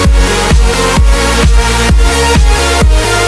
We'll be right back.